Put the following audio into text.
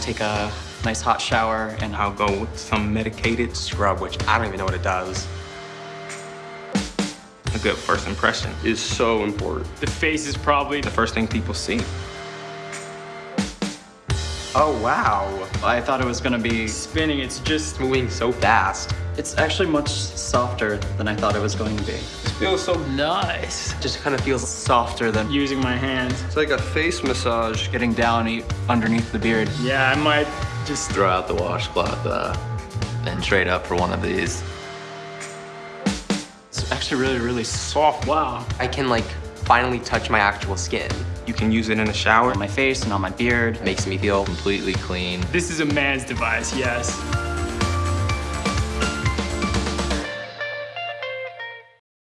take a nice hot shower and I'll go with some medicated scrub, which I don't even know what it does. A good first impression is so important. The face is probably the first thing people see. Oh, wow. I thought it was gonna be... spinning. It's just moving so fast. It's actually much softer than I thought it was going to be. It feels so nice. It just kind of feels softer than using my hands. It's like a face massage. Getting down underneath the beard. Yeah, I might just throw out the washcloth uh, and trade up for one of these. It's actually really, really soft. Wow. I can like finally touch my actual skin. You can use it in the shower. On my face and on my beard. Makes me feel Completely clean. This is a man's device, yes.